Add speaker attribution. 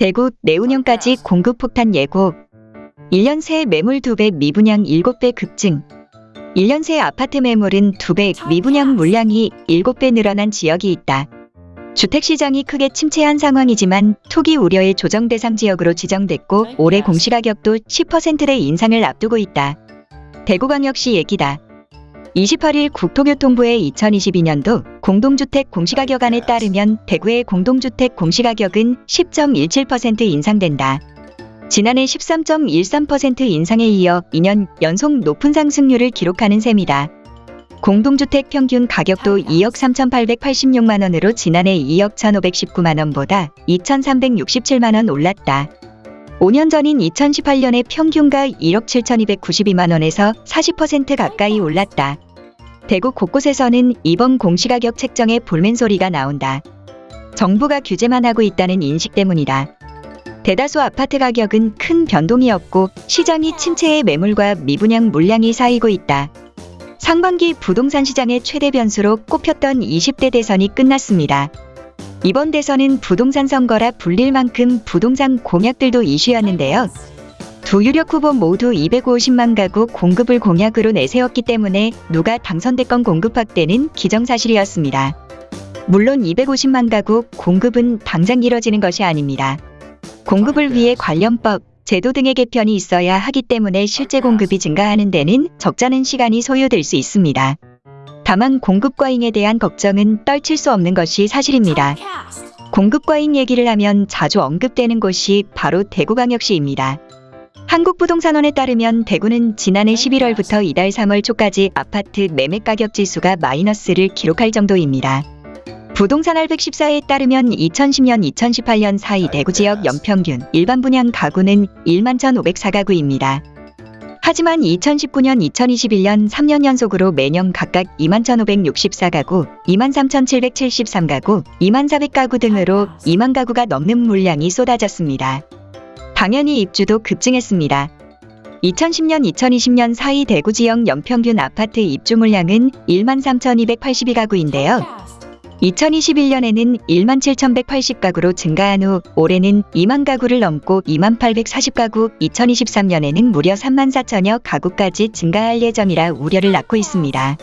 Speaker 1: 대구 내운영까지 공급 폭탄 예고. 1년 새 매물 2배 미분양 7배 급증. 1년 새 아파트 매물은 2배 미분양 물량이 7배 늘어난 지역이 있다. 주택시장이 크게 침체한 상황이지만 투기 우려의 조정 대상 지역으로 지정됐고 올해 공시가격도 10%의 인상을 앞두고 있다. 대구광역시 얘기다. 28일 국토교통부의 2022년도 공동주택 공시가격안에 따르면 대구의 공동주택 공시가격은 10.17% 인상된다. 지난해 13.13% 인상에 이어 2년 연속 높은 상승률을 기록하는 셈이다. 공동주택 평균 가격도 2억 3,886만 원으로 지난해 2억 1,519만 원보다 2,367만 원 올랐다. 5년 전인 2018년의 평균가 1억 7,292만 원에서 40% 가까이 올랐다. 대구 곳곳에서는 이번 공시가격 책정에 볼멘 소리가 나온다. 정부가 규제만 하고 있다는 인식 때문이다. 대다수 아파트 가격은 큰 변동이 없고 시장이 침체의 매물과 미분양 물량이 쌓이고 있다. 상반기 부동산 시장의 최대 변수로 꼽혔던 20대 대선이 끝났습니다. 이번 대선은 부동산 선거라 불릴 만큼 부동산 공약들도 이슈였는데요. 두 유력 후보 모두 250만 가구 공급을 공약으로 내세웠기 때문에 누가 당선됐건 공급 확대는 기정사실이었습니다. 물론 250만 가구 공급은 당장 이뤄지는 것이 아닙니다. 공급을 위해 관련법, 제도 등의 개편이 있어야 하기 때문에 실제 공급이 증가하는 데는 적잖은 시간이 소요될 수 있습니다. 다만 공급 과잉에 대한 걱정은 떨칠 수 없는 것이 사실입니다. 공급 과잉 얘기를 하면 자주 언급되는 곳이 바로 대구광역시입니다. 한국부동산원에 따르면 대구는 지난해 11월부터 이달 3월 초까지 아파트 매매 가격 지수가 마이너스를 기록할 정도입니다. 부동산 알 114에 따르면 2010년 2018년 사이 대구 지역 연평균 일반 분양 가구는 1만 1,504가구입니다. 하지만 2019년 2021년 3년 연속으로 매년 각각 2만 1,564가구, 2만 3,773가구, 2만 400가구 등으로 2만 가구가 넘는 물량이 쏟아졌습니다. 당연히 입주도 급증했습니다. 2010년 2020년 사이 대구 지역 연평균 아파트 입주 물량은 1만 3,282가구인데요. 2021년에는 1만 7,180가구로 증가한 후 올해는 2만 가구를 넘고 2만 840가구, 2023년에는 무려 3만 4천여 가구까지 증가할 예정이라 우려를 낳고 있습니다.